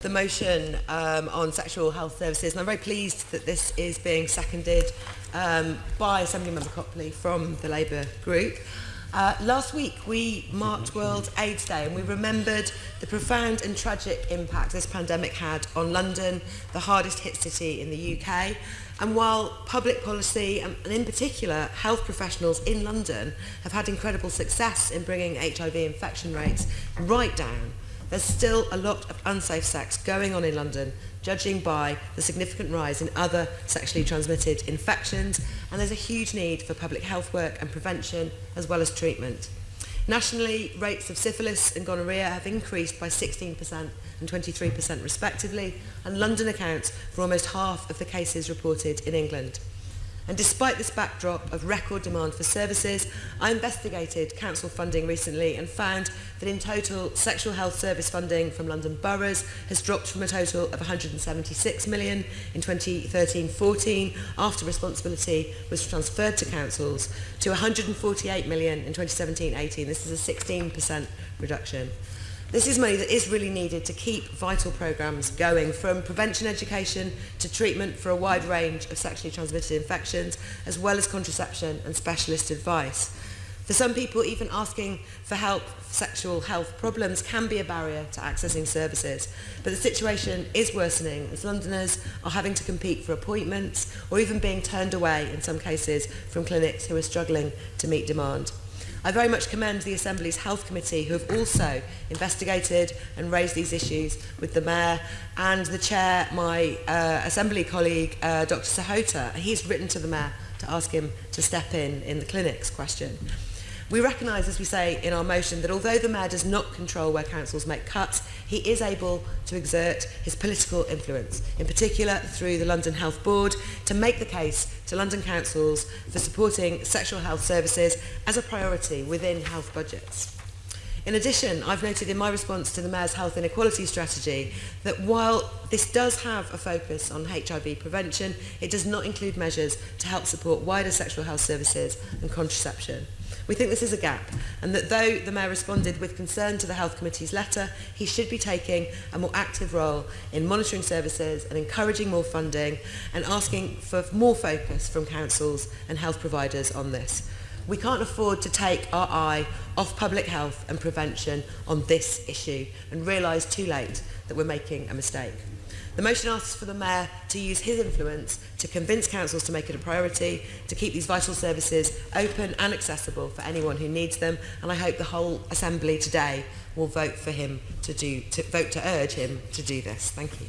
the motion um, on sexual health services. And I'm very pleased that this is being seconded um, by Assembly Member Copley from the Labour group. Uh, last week we marked World AIDS Day and we remembered the profound and tragic impact this pandemic had on London, the hardest hit city in the UK. And while public policy and in particular health professionals in London have had incredible success in bringing HIV infection rates right down, There's still a lot of unsafe sex going on in London, judging by the significant rise in other sexually transmitted infections, and there's a huge need for public health work and prevention, as well as treatment. Nationally, rates of syphilis and gonorrhea have increased by 16% and 23% respectively, and London accounts for almost half of the cases reported in England. And despite this backdrop of record demand for services, I investigated council funding recently and found that in total, sexual health service funding from London boroughs has dropped from a total of 176 million in 2013-14 after responsibility was transferred to councils to 148 million in 2017-18. This is a 16% reduction. This is money that is really needed to keep vital programmes going, from prevention education to treatment for a wide range of sexually transmitted infections, as well as contraception and specialist advice. For some people, even asking for help for sexual health problems can be a barrier to accessing services. But the situation is worsening as Londoners are having to compete for appointments or even being turned away in some cases from clinics who are struggling to meet demand. I very much commend the Assembly's Health Committee who have also investigated and raised these issues with the Mayor and the Chair, my uh, Assembly colleague, uh, Dr Sahota. He's written to the Mayor to ask him to step in in the clinics question. We recognise, as we say in our motion, that although the Mayor does not control where councils make cuts, he is able to exert his political influence, in particular through the London Health Board, to make the case to London councils for supporting sexual health services as a priority within health budgets. In addition, I've noted in my response to the Mayor's Health Inequality Strategy that while this does have a focus on HIV prevention, it does not include measures to help support wider sexual health services and contraception. We think this is a gap and that though the Mayor responded with concern to the Health Committee's letter, he should be taking a more active role in monitoring services and encouraging more funding and asking for more focus from councils and health providers on this. We can't afford to take our eye off public health and prevention on this issue and realise too late that we're making a mistake. The motion asks for the Mayor to use his influence to convince councils to make it a priority, to keep these vital services open and accessible for anyone who needs them, and I hope the whole Assembly today will vote for him to do, to vote to urge him to do this. Thank you.